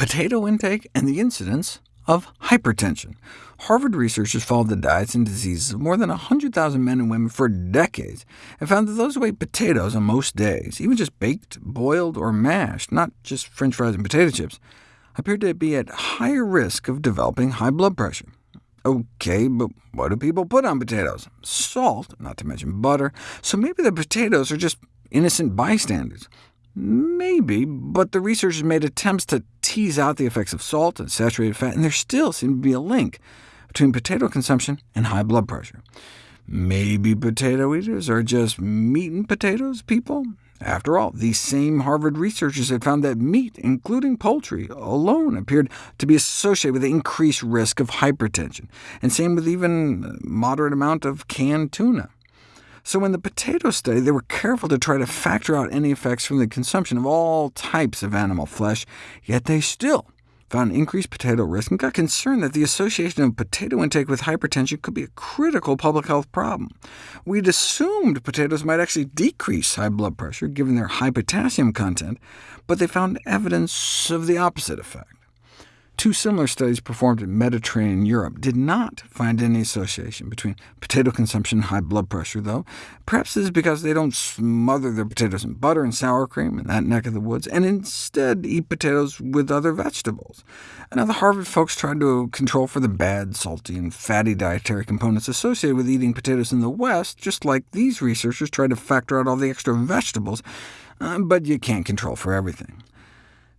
potato intake and the incidence of hypertension. Harvard researchers followed the diets and diseases of more than 100,000 men and women for decades, and found that those who ate potatoes on most days, even just baked, boiled, or mashed, not just french fries and potato chips, appeared to be at higher risk of developing high blood pressure. OK, but what do people put on potatoes? Salt, not to mention butter, so maybe the potatoes are just innocent bystanders. Maybe, but the researchers made attempts to tease out the effects of salt and saturated fat, and there still seemed to be a link between potato consumption and high blood pressure. Maybe potato eaters are just meat and potatoes people? After all, these same Harvard researchers had found that meat, including poultry, alone appeared to be associated with increased risk of hypertension, and same with even moderate amount of canned tuna. So in the potato study, they were careful to try to factor out any effects from the consumption of all types of animal flesh, yet they still found increased potato risk, and got concerned that the association of potato intake with hypertension could be a critical public health problem. We'd assumed potatoes might actually decrease high blood pressure, given their high potassium content, but they found evidence of the opposite effect. Two similar studies performed in Mediterranean Europe did not find any association between potato consumption and high blood pressure, though. Perhaps this is because they don't smother their potatoes in butter and sour cream in that neck of the woods, and instead eat potatoes with other vegetables. Now, the Harvard folks tried to control for the bad, salty, and fatty dietary components associated with eating potatoes in the West, just like these researchers tried to factor out all the extra vegetables, uh, but you can't control for everything.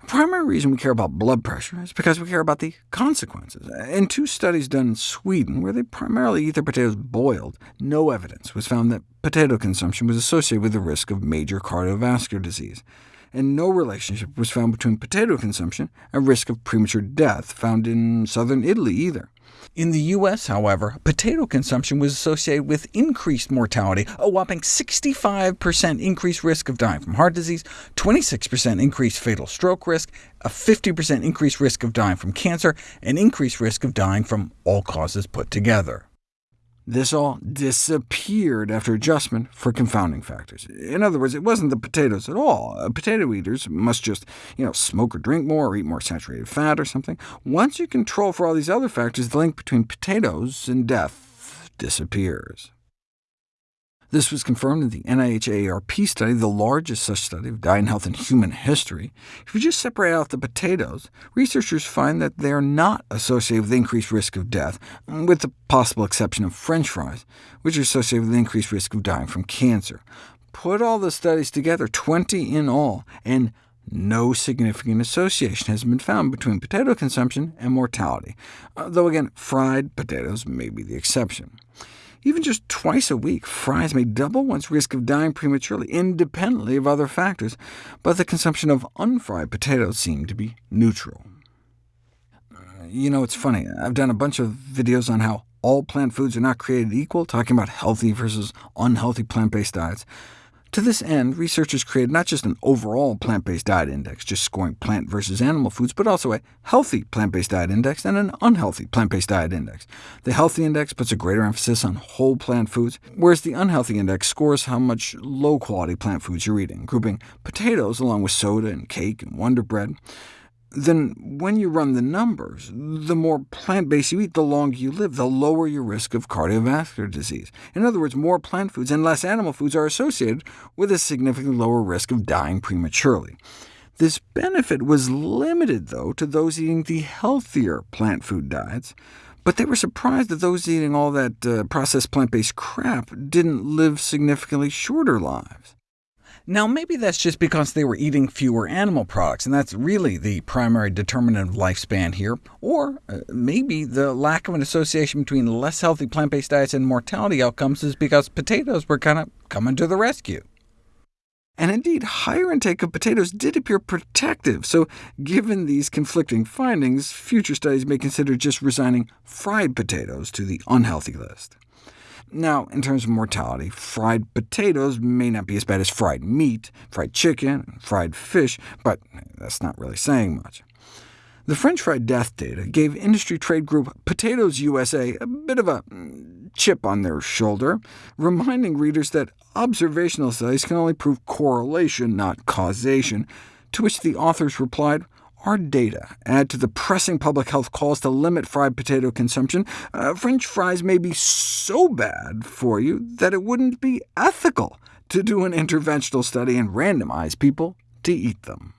The primary reason we care about blood pressure is because we care about the consequences. In two studies done in Sweden, where they primarily eat their potatoes boiled, no evidence was found that potato consumption was associated with the risk of major cardiovascular disease, and no relationship was found between potato consumption and risk of premature death found in southern Italy either. In the U.S., however, potato consumption was associated with increased mortality, a whopping 65% increased risk of dying from heart disease, 26% increased fatal stroke risk, a 50% increased risk of dying from cancer, and increased risk of dying from all causes put together. This all disappeared after adjustment for confounding factors. In other words, it wasn't the potatoes at all. Uh, potato eaters must just you know, smoke or drink more, or eat more saturated fat or something. Once you control for all these other factors, the link between potatoes and death disappears. This was confirmed in the NIH-AARP study, the largest such study of diet and health in human history. If you just separate out the potatoes, researchers find that they are not associated with increased risk of death, with the possible exception of french fries, which are associated with increased risk of dying from cancer. Put all the studies together, 20 in all, and no significant association has been found between potato consumption and mortality, uh, though again, fried potatoes may be the exception. Even just twice a week, fries may double one's risk of dying prematurely, independently of other factors, but the consumption of unfried potatoes seemed to be neutral. Uh, you know, it's funny. I've done a bunch of videos on how all plant foods are not created equal, talking about healthy versus unhealthy plant-based diets. To this end, researchers created not just an overall plant-based diet index, just scoring plant versus animal foods, but also a healthy plant-based diet index and an unhealthy plant-based diet index. The healthy index puts a greater emphasis on whole plant foods, whereas the unhealthy index scores how much low-quality plant foods you're eating, grouping potatoes along with soda and cake and Wonder Bread then when you run the numbers, the more plant-based you eat, the longer you live, the lower your risk of cardiovascular disease. In other words, more plant foods and less animal foods are associated with a significantly lower risk of dying prematurely. This benefit was limited, though, to those eating the healthier plant food diets, but they were surprised that those eating all that uh, processed plant-based crap didn't live significantly shorter lives. Now, maybe that's just because they were eating fewer animal products, and that's really the primary determinant of lifespan here. Or uh, maybe the lack of an association between less healthy plant-based diets and mortality outcomes is because potatoes were kind of coming to the rescue. And indeed, higher intake of potatoes did appear protective, so given these conflicting findings, future studies may consider just resigning fried potatoes to the unhealthy list. Now, in terms of mortality, fried potatoes may not be as bad as fried meat, fried chicken, and fried fish, but that's not really saying much. The French fry death data gave industry trade group Potatoes USA a bit of a mm, chip on their shoulder, reminding readers that observational studies can only prove correlation, not causation, to which the authors replied, our data add to the pressing public health calls to limit fried potato consumption, uh, French fries may be so bad for you that it wouldn't be ethical to do an interventional study and randomize people to eat them.